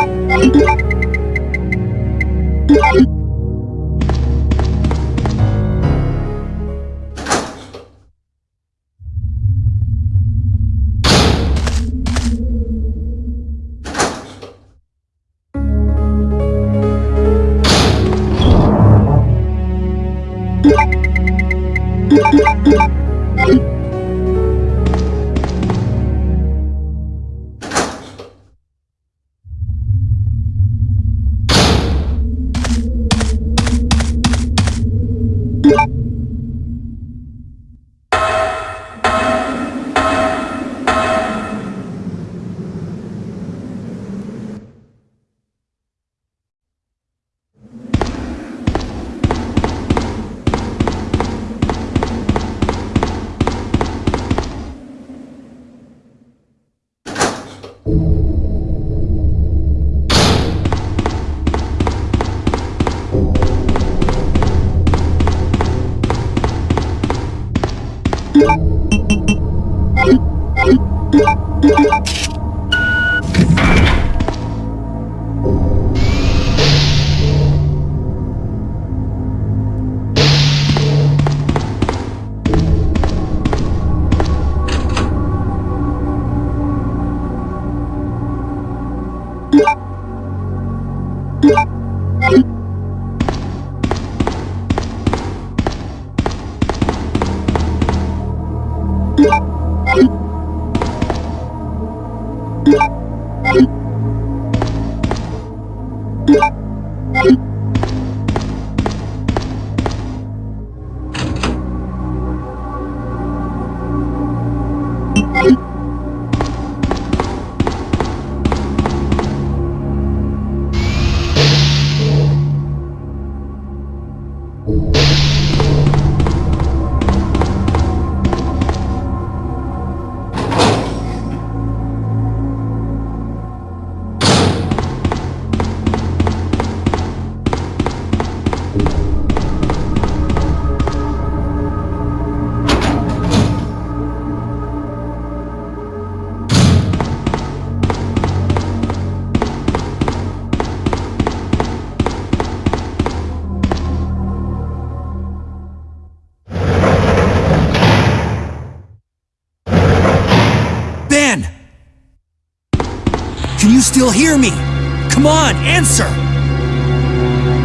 Thank you. Hear me? Come on, answer!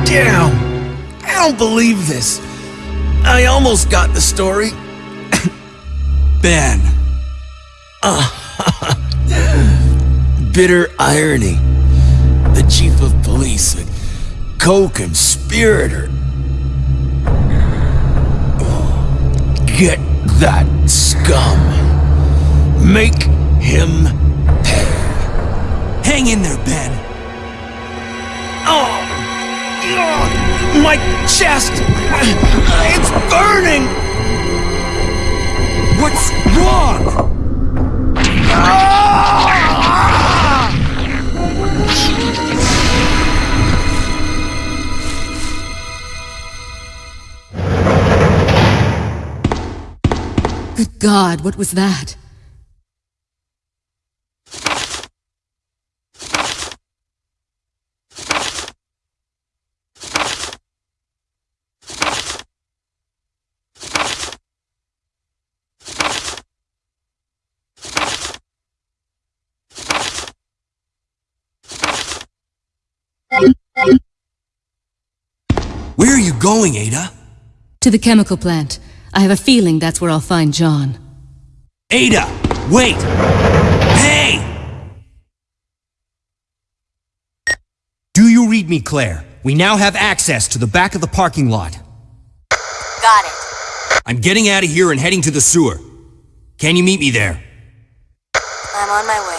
Damn! I don't believe this. I almost got the story. Ben. Bitter irony. The chief of police, a co-conspirator. Get that scum. Make him. Hang in there, Ben. Oh! My chest! It's burning! What's wrong? Good God, what was that? Where are you going, Ada? To the chemical plant. I have a feeling that's where I'll find John. Ada! Wait! Hey! Do you read me, Claire? We now have access to the back of the parking lot. Got it. I'm getting out of here and heading to the sewer. Can you meet me there? I'm on my way.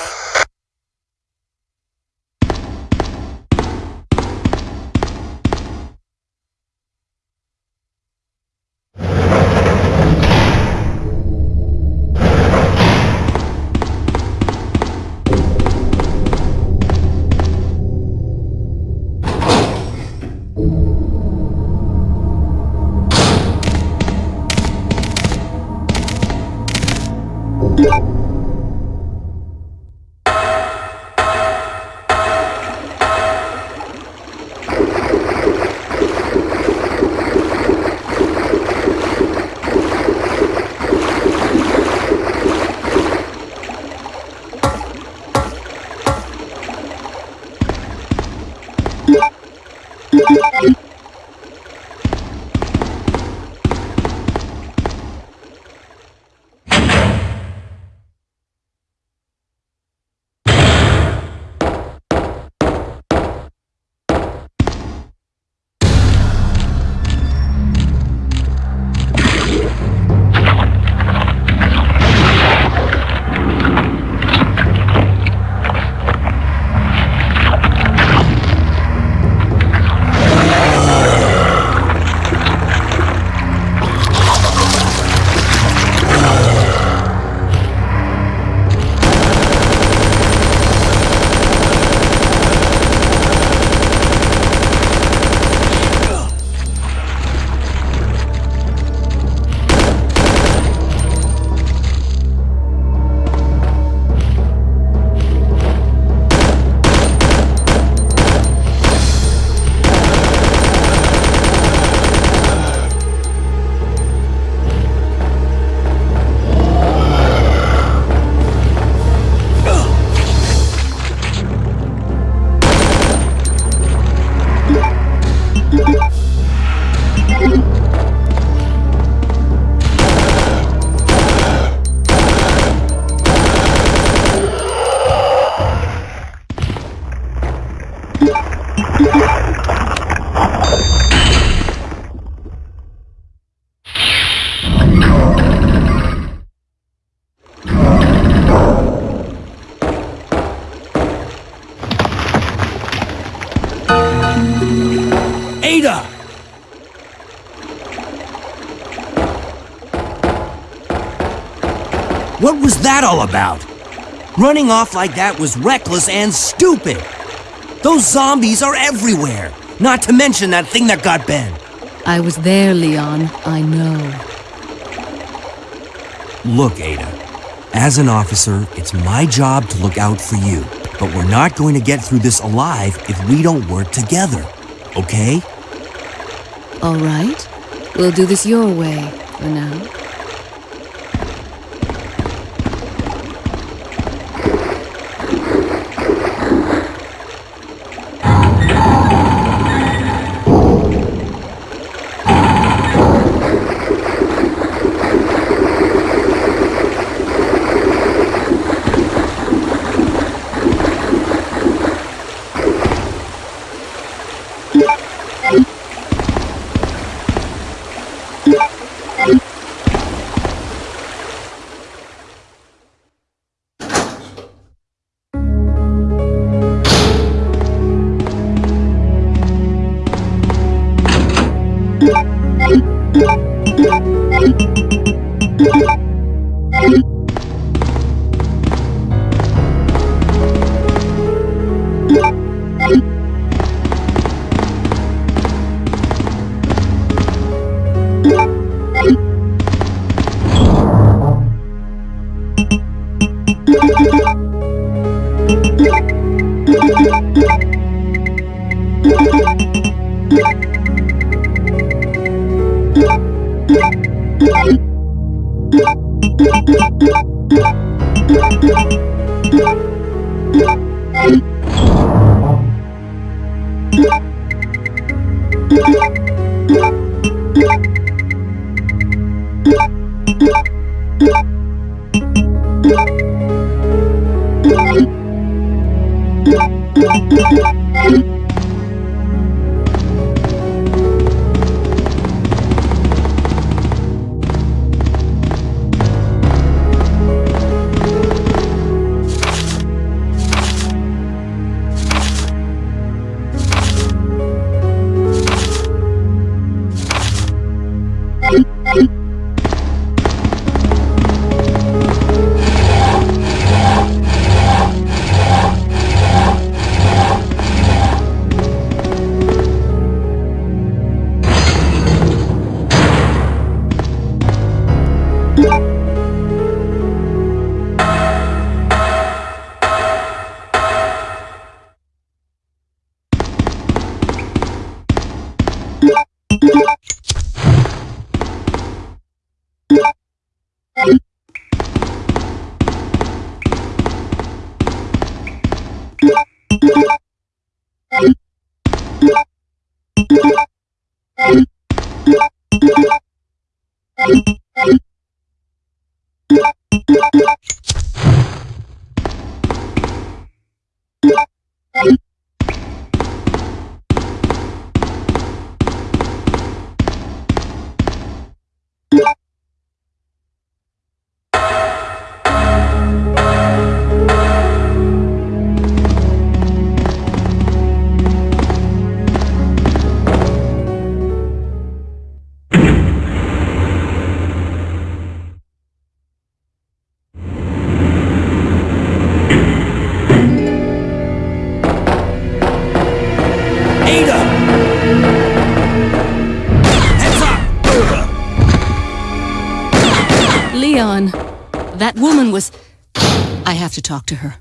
That all about? Running off like that was reckless and stupid. Those zombies are everywhere. Not to mention that thing that got Ben. I was there, Leon. I know. Look, Ada. As an officer, it's my job to look out for you. But we're not going to get through this alive if we don't work together. Okay? All right. We'll do this your way for now. Thank you. Ada! That woman was. I have to talk to her.